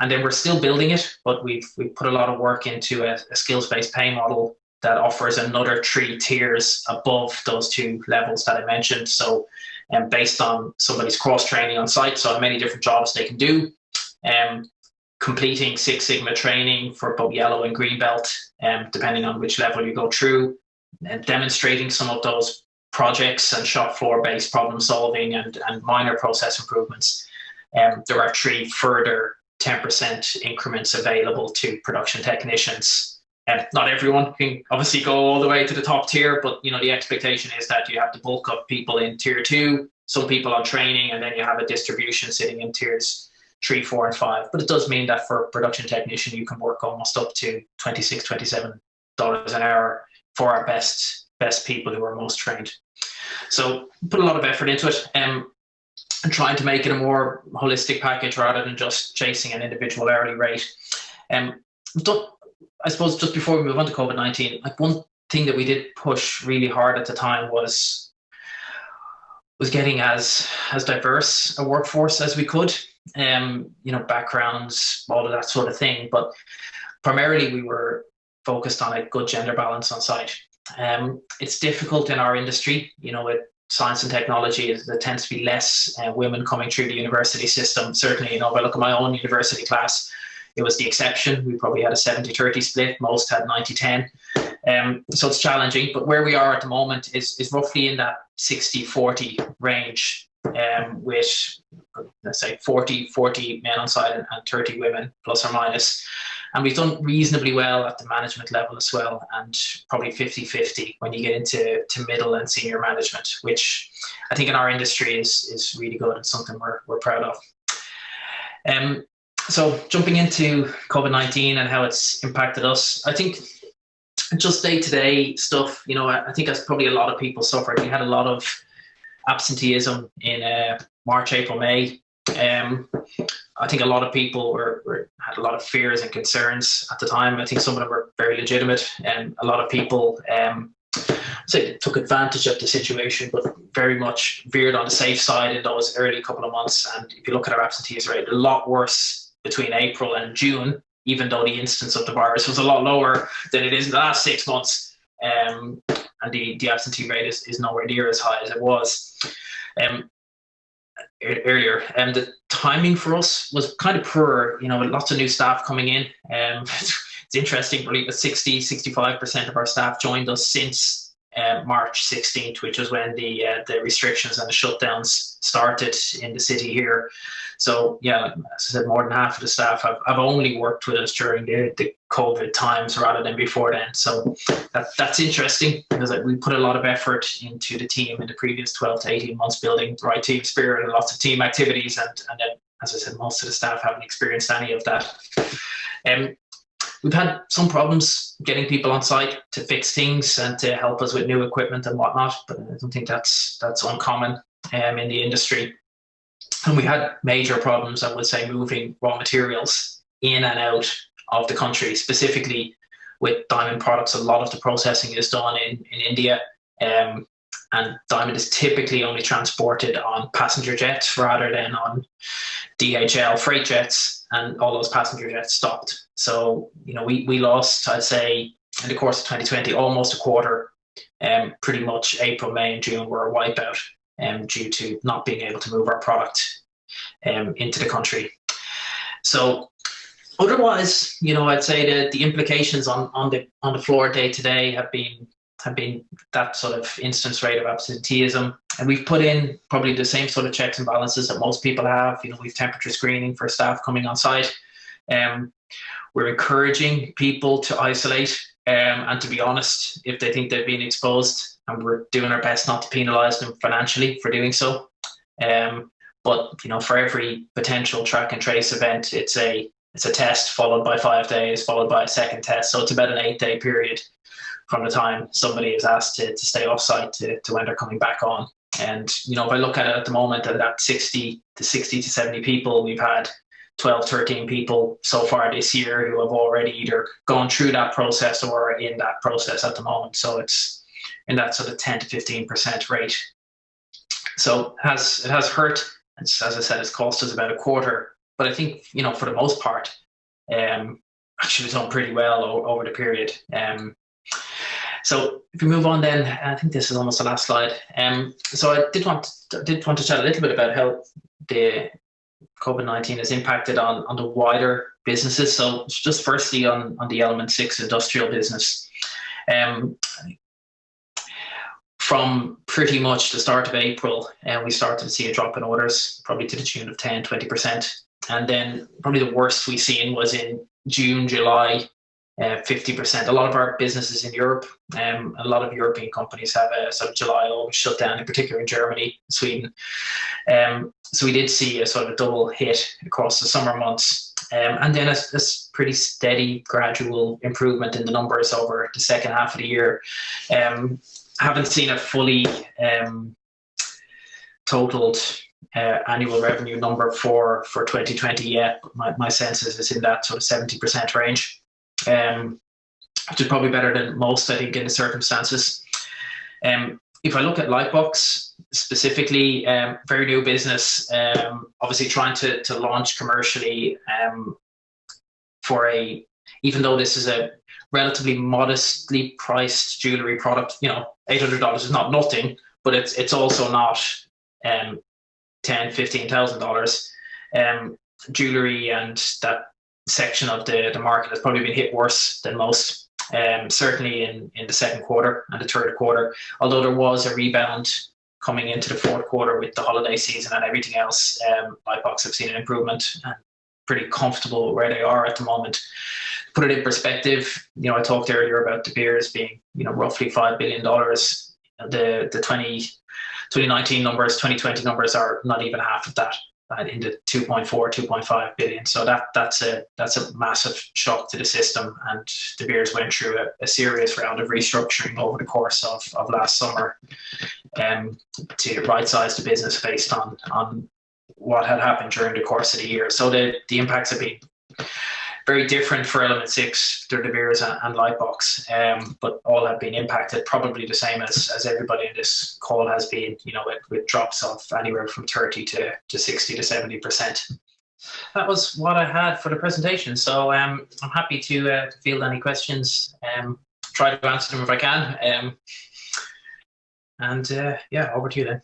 And then we're still building it, but we've we've put a lot of work into a, a skills-based pay model that offers another three tiers above those two levels that I mentioned. So, um, based on somebody's cross training on site, so many different jobs they can do, um, completing Six Sigma training for both yellow and green belt, um, depending on which level you go through, and demonstrating some of those projects and shop floor based problem solving and, and minor process improvements. Um, there are three further 10% increments available to production technicians. And not everyone can obviously go all the way to the top tier, but you know the expectation is that you have the bulk of people in tier two, some people on training, and then you have a distribution sitting in tiers three, four, and five. But it does mean that for production technician, you can work almost up to 26 $27 an hour for our best best people who are most trained. So put a lot of effort into it um, and trying to make it a more holistic package rather than just chasing an individual hourly rate. Um, I suppose just before we move on to COVID-19, like one thing that we did push really hard at the time was was getting as as diverse a workforce as we could. Um, you know, backgrounds, all of that sort of thing. But primarily we were focused on a good gender balance on site. Um, it's difficult in our industry, you know, with science and technology, there tends to be less uh, women coming through the university system. Certainly, you know, if I look at my own university class, it was the exception. We probably had a 70 30 split, most had 90 10. Um, so it's challenging, but where we are at the moment is, is roughly in that 60 40 range, um, with let's say 40 40 men on site and, and 30 women, plus or minus. And we've done reasonably well at the management level as well, and probably 50 50 when you get into to middle and senior management, which I think in our industry is, is really good and something we're, we're proud of. Um, so, jumping into COVID 19 and how it's impacted us, I think just day to day stuff, you know, I, think as probably a lot of people suffered. We had a lot of absenteeism in uh, March, April, May. Um, I think a lot of people were, were, had a lot of fears and concerns at the time. I think some of them were very legitimate, and a lot of people um, say took advantage of the situation, but very much veered on the safe side in those early couple of months. And if you look at our absentees rate, a lot worse between April and June, even though the instance of the virus was a lot lower than it is in the last six months. Um, and the, the absentee rate is, is nowhere near as high as it was. Um, earlier. And the timing for us was kind of poor, you know, lots of new staff coming in. Um, it's interesting, really, that 60, 65% of our staff joined us since uh, March 16th, which was when the uh, the restrictions and the shutdowns started in the city here. So yeah, as I said, more than half of the staff have, have only worked with us during the, the COVID times rather than before then. So that, that's interesting because we put a lot of effort into the team in the previous 12 to 18 months building the right team spirit and lots of team activities. And, and then, as I said, most of the staff haven't experienced any of that. Um, we've had some problems getting people on site to fix things and to help us with new equipment and whatnot, but I don't think that's that's uncommon um, in the industry. And we had major problems, I would say, moving raw materials in and out of the country, specifically with diamond products. A lot of the processing is done in, in India. Um, and diamond is typically only transported on passenger jets rather than on DHL freight jets, and all those passenger jets stopped. So, you know, we, we lost, I'd say, in the course of 2020, almost a quarter. Um, pretty much April, May, and June were a wipeout um, due to not being able to move our product um, into the country. So otherwise, you know, I'd say that the implications on, on the on the floor day to day have been have been that sort of instance rate of absenteeism. And we've put in probably the same sort of checks and balances that most people have. You know, we've temperature screening for staff coming on site. Um, we're encouraging people to isolate um, and to be honest if they think they've been exposed and we're doing our best not to penalise them financially for doing so. Um, but you know, for every potential track and trace event, it's a it's a test followed by five days, followed by a second test. So it's about an eight day period from the time somebody is asked to, to stay off site to, to when they're coming back on. And you know, if I look at it at the moment, at that 60 to 60 to 70 people, we've had 12, 13 people so far this year who have already either gone through that process or are in that process at the moment. So it's in that sort of 10 to 15% rate. So it has it has hurt. It's, as I said, it's cost us about a quarter. But I think you know for the most part, um, actually done pretty well over, over the period. Um, so if we move on, then I think this is almost the last slide. Um, so I did want to, did want to chat a little bit about how the COVID nineteen has impacted on on the wider businesses. So just firstly on on the Element Six industrial business. Um, from pretty much the start of April, uh, we started to see a drop in orders, probably to the tune of 10, 20%. And then probably the worst we seen was in June, July, uh, 50%. A lot of our businesses in Europe, um, a lot of European companies have a sort of July August shutdown, in particular in Germany, Sweden. Um, so we did see a sort of a double hit across the summer months. Um, and then a, a, pretty steady, gradual improvement in the numbers over the second half of the year. Um, haven't seen a fully um, totaled uh, annual revenue number for for 2020 yet. My, my sense is it's in that sort of 70% range, um, which is probably better than most, I think, in the circumstances. Um, if I look at Lightbox specifically, um, very new business, um, obviously trying to, to launch commercially um, for a, even though this is a relatively modestly priced jewelry product. You know, eight hundred dollars is not nothing, but it's it's also not um, ten, fifteen thousand dollars. Um, jewelry and that section of the the market has probably been hit worse than most. Um, certainly in in the second quarter and the third quarter, although there was a rebound coming into the fourth quarter with the holiday season and everything else, um, Lightbox have seen an improvement and pretty comfortable where they are at the moment put it in perspective, you know, I talked earlier about De Beers being, you know, roughly $5 billion. The, the 20, 2019 numbers, 2020 numbers are not even half of that in the 2.4, 2.5 billion. So that that's a that's a massive shock to the system. And De Beers went through a, a serious round of restructuring over the course of, of last summer um, to right size the business based on on what had happened during the course of the year. So the, the impacts have been very different for Element 6, the De Beers and, and Lightbox, um, but all have been impacted probably the same as, as everybody in this call has been, you know, with, with drops of anywhere from 30 to, to 60 to 70%. That was what I had for the presentation. So um, I'm happy to, uh, field any questions, um, try to answer them if I can. Um, and uh, yeah, over to you then.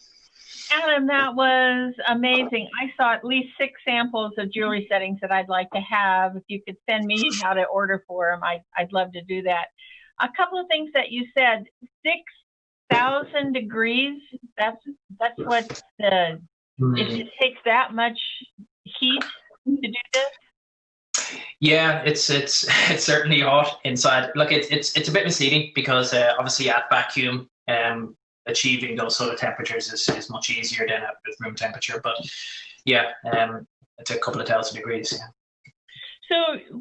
Adam, that was amazing. I saw at least six samples of jewelry settings that I'd like to have. If you could send me how to order for them, I, I'd love to do that. A couple of things that you said, 6,000 degrees, that's, that's what the, it, it takes that much heat to do this? Yeah, it's it's it's certainly hot inside. Look, it's it's it's a bit misleading because uh, obviously at vacuum, um, achieving those sort of temperatures is, is much easier than at room temperature. But yeah, um, it's a couple of thousand degrees. Yeah. So,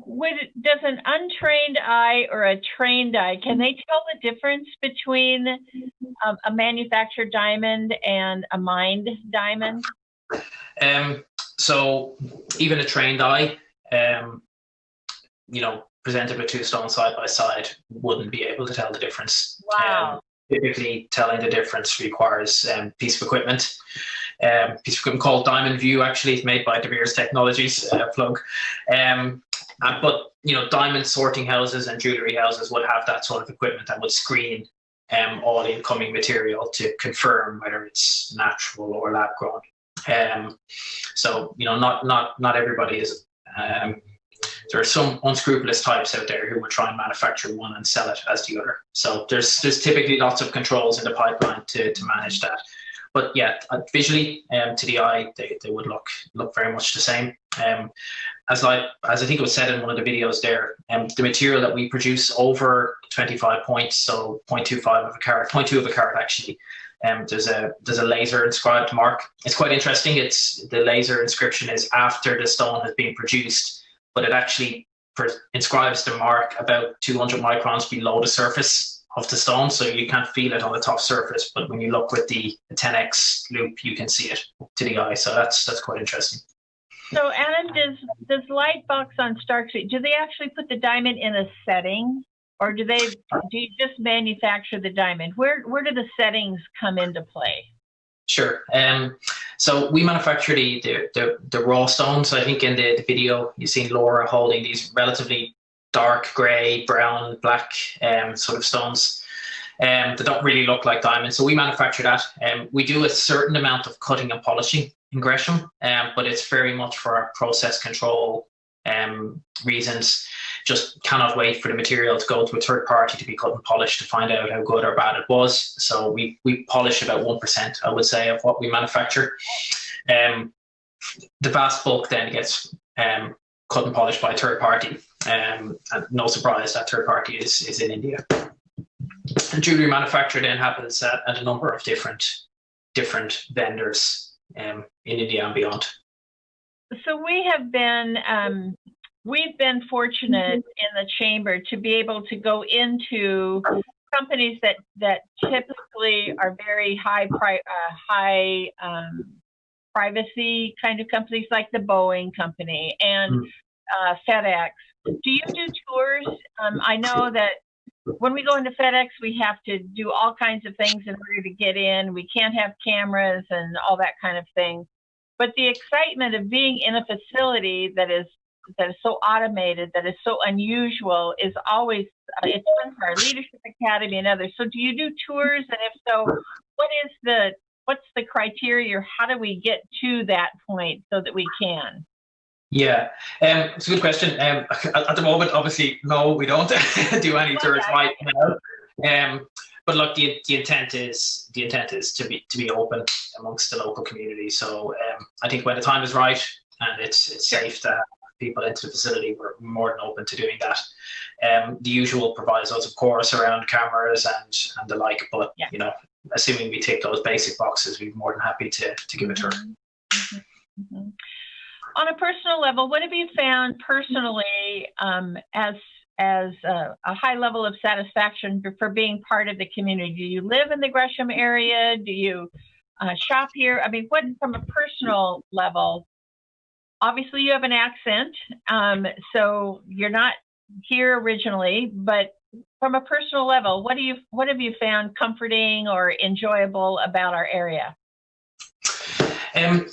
would, does an untrained eye or a trained eye can they tell the difference between um, a manufactured diamond and a mined diamond? Um, so, even a trained eye, um, you know, presented with two stones side by side, wouldn't be able to tell the difference. Wow. Typically telling the difference requires um, piece of equipment. Um, piece of equipment called Diamond View, actually, it's made by De Beers Technologies, uh, plug. Um, but you know, diamond sorting houses and jewelry houses would have that sort of equipment that would screen um, all incoming material to confirm whether it's natural or lab grown. Um, so you know, not not not everybody is um, there are some unscrupulous types out there who would try and manufacture one and sell it as the other. So there's there's typically lots of controls in the pipeline to, to manage that. But yeah, uh, visually um, to the eye, they, they would look look very much the same. Um, as like as I think it was said in one of the videos there, um, the material that we produce over 25 points, so 0.25 of a carat, 0.2 of a carat actually, um, there's a there's a laser inscribed mark. It's quite interesting. It's the laser inscription is after the stone has been produced but it actually inscribes the mark about 200 microns below the surface of the stone, so you can't feel it on the top surface. But when you look with the 10x loupe, you can see it to the eye. So that's that's quite interesting. So, Adam, does does Lightbox on Stark Street do they actually put the diamond in a setting, or do they do you just manufacture the diamond? Where where do the settings come into play? Sure. Um, so we manufacture the, the, the, the, raw stones. I think in the, the video you've seen Laura holding these relatively dark grey, brown, black um, sort of stones um, that don't really look like diamonds. So we manufacture that. Um, we do a certain amount of cutting and polishing in Gresham, um, but it's very much for our process control um, reasons just cannot wait for the material to go to a third party to be cut and polished to find out how good or bad it was. So we, we polish about 1%, I would say, of what we manufacture. Um, the vast bulk then gets um, cut and polished by a third party. Um, and no surprise that third party is, is in India. And jewelry manufacture then happens at, at a number of different different vendors um, in India and beyond. So we have been um, we've been fortunate mm-hmm. in the chamber to be able to go into companies that that typically are very high pri- uh, high um, privacy kind of companies like the Boeing company and mm. uh, FedEx. Do you do tours? Um, I know that when we go into FedEx, we have to do all kinds of things in order to get in. We can't have cameras and all that kind of thing. But the excitement of being in a facility that is that is so automated, that is so unusual, is always uh, it's fun for our leadership academy and others. So, do you do tours? And if so, what is the what's the criteria, or how do we get to that point so that we can? Yeah, um, it's a good question. Um, at the moment, obviously, no, we don't do any tours right now. Um, but look, the, the intent is the intent is to be to be open amongst the local community. So um, I think when the time is right and it's it's safe to people into the facility, we're more than open to doing that. Um, the usual provisos, of course, around cameras and and the like. But yeah. you know, assuming we tick those basic boxes, we're more than happy to to give it a tour. Mm-hmm. Mm-hmm. On a personal level, what have you found personally um, as as a, a, high level of satisfaction for, for being part of the community? Do you live in the Gresham area? Do you uh, shop here? I mean, what from a personal level? Obviously, you have an accent, um, so you're not here originally. But from a personal level, what do you what have you found comforting or enjoyable about our area? Um,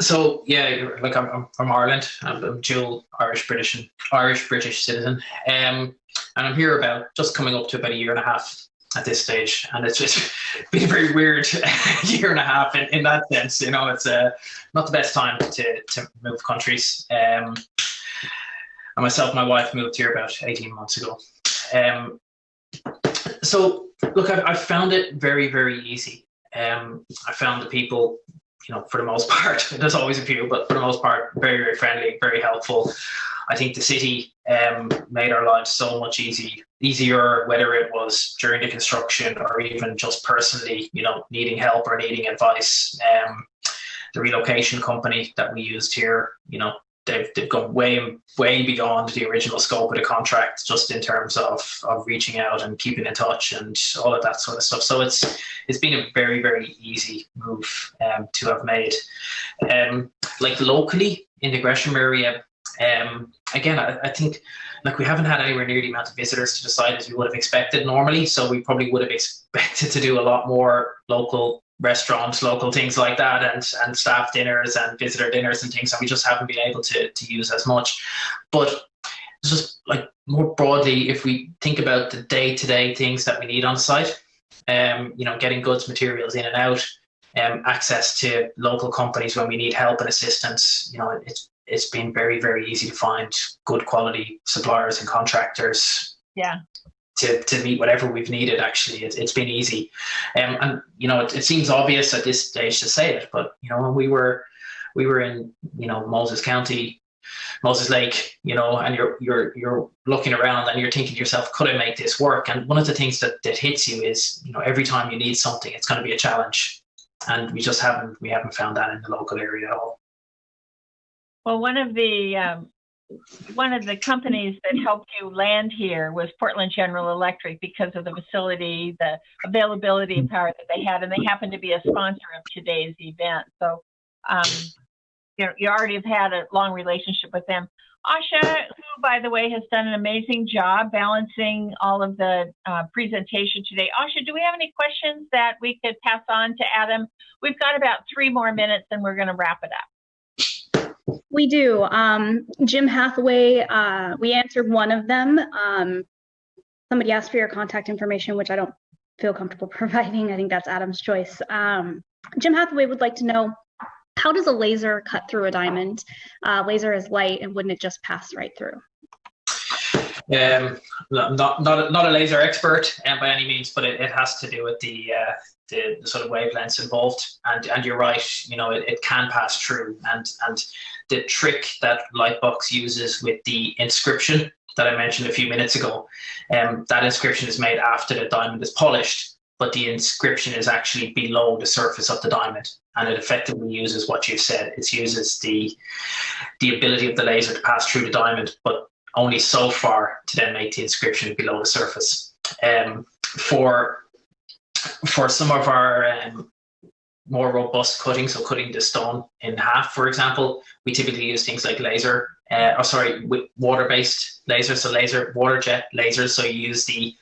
so yeah, like I'm, I'm from Ireland. I'm, a dual Irish British and Irish British citizen. Um, and I'm here about just coming up to about a year and a half at this stage, and it's just been a very weird year and a half in, in that sense. You know, it's uh, not the best time to to move countries. Um, and myself and my wife moved here about 18 months ago. Um, so look, I've, I've found it very, very easy. Um, I found the people you know, for the most part, there's always a few, but for the most part, very, very friendly, very helpful. I think the city um, made our lives so much easy, easier, whether it was during the construction or even just personally, you know, needing help or needing advice. Um, the relocation company that we used here, you know, they've, they've gone way way beyond the original scope of the contract just in terms of of reaching out and keeping in touch and all of that sort of stuff so it's it's been a very very easy move um, to have made um, like locally in the Gresham area um, again I, I think like we haven't had anywhere near the amount of visitors to the site as we would have expected normally so we probably would have expected to do a lot more local restaurants, local things like that, and and staff dinners and visitor dinners and things, and we just haven't been able to to use as much. But just like more broadly, if we think about the day to day things that we need on site, um, you know, getting goods, materials in and out, um, access to local companies when we need help and assistance, you know, it's it's been very very easy to find good quality suppliers and contractors. Yeah to, to meet whatever we've needed. Actually, it, has been easy, um, and you know it, it, seems obvious at this stage to say it, but you know when we were we were in you know Moses County, Moses Lake, you know, and you're you're you're looking around and you're thinking to yourself, could I make this work? And one of the things that that hits you is you know every time you need something, it's going to be a challenge, and we just haven't we haven't found that in the local area at all. Well, one of the um, one of the companies that helped you land here was Portland General Electric because of the facility, the availability of power that they had, and they happen to be a sponsor of today's event. So, um, you know, you already have had a long relationship with them. Asha, who, by the way, has done an amazing job balancing all of the uh, presentation today. Asha, do we have any questions that we could pass on to Adam? We've got about three more minutes and we're going to wrap it up. We do. Um, Jim Hathaway, uh, we answered one of them. Um, somebody asked for your contact information, which I don't feel comfortable providing. I think that's Adam's choice. Um, Jim Hathaway would like to know how does a laser cut through a diamond? Uh, laser is light, and wouldn't it just pass right through? Um, not not a, not a laser expert um, by any means, but it, it has to do with the, uh, the, the sort of wavelengths involved. And and you're right, you know, it, it can pass through. And and the trick that Lightbox uses with the inscription that I mentioned a few minutes ago, um, that inscription is made after the diamond is polished, but the inscription is actually below the surface of the diamond. And it effectively uses what you've said. It uses the the ability of the laser to pass through the diamond, but only so far to then make the inscription below the surface. Um, for for some of our um, more robust cutting, so cutting the stone in half, for example, we typically use things like laser, uh, or sorry, water-based lasers, so laser water jet lasers. So you use the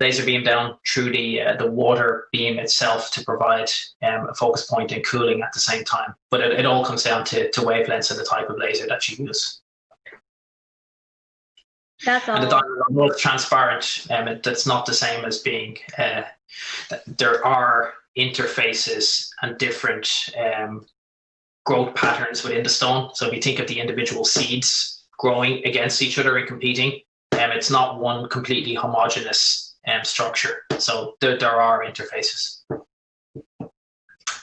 laser beam down through the uh, the water beam itself to provide um, a focus point and cooling at the same time. But it, it all comes down to, to wavelengths and the type of laser that you use. That's all. And the diamond both transparent. Um, it, that's not the same as being. Uh, there are interfaces and different um, growth patterns within the stone. So if you think of the individual seeds growing against each other and competing, um, it's not one completely homogeneous um, structure. So there, there are interfaces.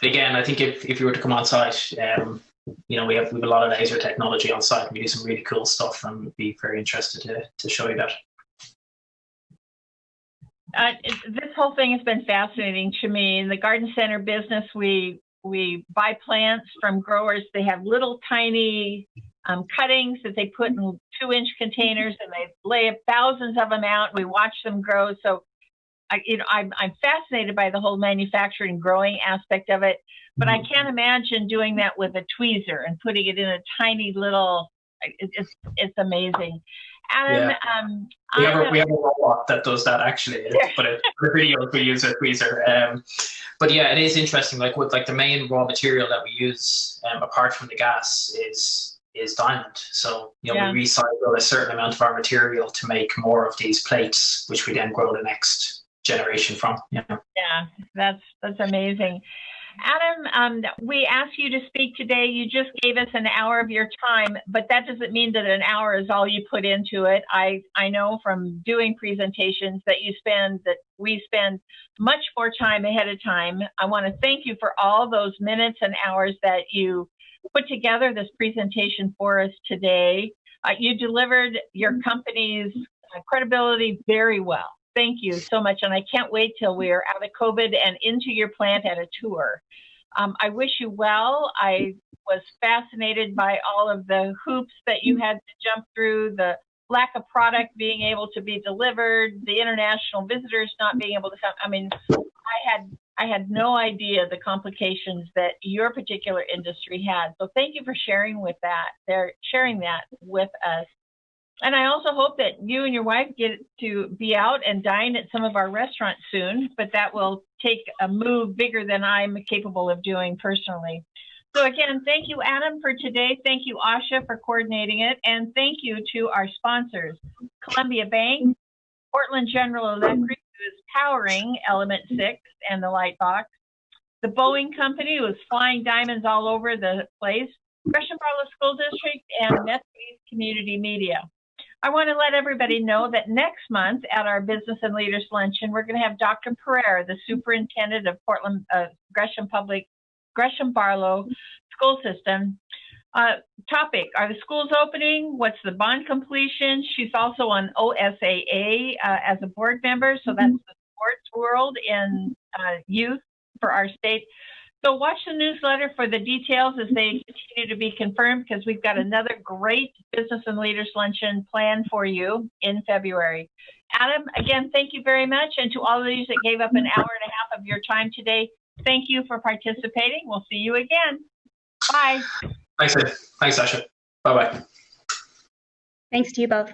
Again, I think if, if you were to come on site, um, you know, we have, we have a lot of laser technology on site we do some really cool stuff and be very interested to, to show you that. Uh, this whole thing has been fascinating to me. In the garden center business, we we buy plants from growers. They have little tiny um, cuttings that they put in two inch containers and they lay thousands of them out. We watch them grow. So I, you know, I'm, I'm fascinated by the whole manufacturing growing aspect of it, but I can't imagine doing that with a tweezer and putting it in a tiny little, it, it's, it's amazing. Adam, um, We have, a, we have a robot that does that actually, but it, for videos we use a tweezer. Um, but yeah, it is interesting. Like with like the main raw material that we use, um, apart from the gas, is is diamond. So you know Yeah. we recycle a certain amount of our material to make more of these plates, which we then grow the next generation from. You know. Yeah, that's that's amazing. Adam, um, we asked you to speak today. You just gave us an hour of your time, but that doesn't mean that an hour is all you put into it. I I know from doing presentations that you spend that we spend much more time ahead of time. I want to thank you for all those minutes and hours that you put together this presentation for us today. Uh, you delivered your company's uh, credibility very well. Thank you so much. And I can't wait till we are out of COVID and into your plant at a tour. Um, I wish you well. I was fascinated by all of the hoops that you had to jump through, the lack of product being able to be delivered, the international visitors not being able to come. I mean, I had I had no idea the complications that your particular industry had. So thank you for sharing with that. They're sharing that with us. And I also hope that you and your wife get to be out and dine at some of our restaurants soon, but that will take a move bigger than I'm capable of doing personally. So again, thank you, Adam, for today. Thank you, Asha, for coordinating it. And thank you to our sponsors, Columbia Bank, Portland General Electric, who is powering Element 6 and the Lightbox, the Boeing Company, who is flying diamonds all over the place, Gresham Barlow School District, and Nestle Community Media. I want to let everybody know that next month at our Business and Leaders Luncheon, we're going to have Dr. Perera, the superintendent of Portland uh, Gresham Public, Gresham Barlow School System. Uh, topic: Are the schools opening? What's the bond completion? She's also on OSAA uh, as a board member, so that's the sports world in uh, youth for our state. So watch the newsletter for the details as they continue to be confirmed because we've got another great business and leaders luncheon planned for you in February. Adam, again, thank you very much. And to all of these that gave up an hour and a half of your time today, thank you for participating. We'll see you again. Bye. Thanks, Ed. Thanks, Asha. Bye bye. Thanks to you both.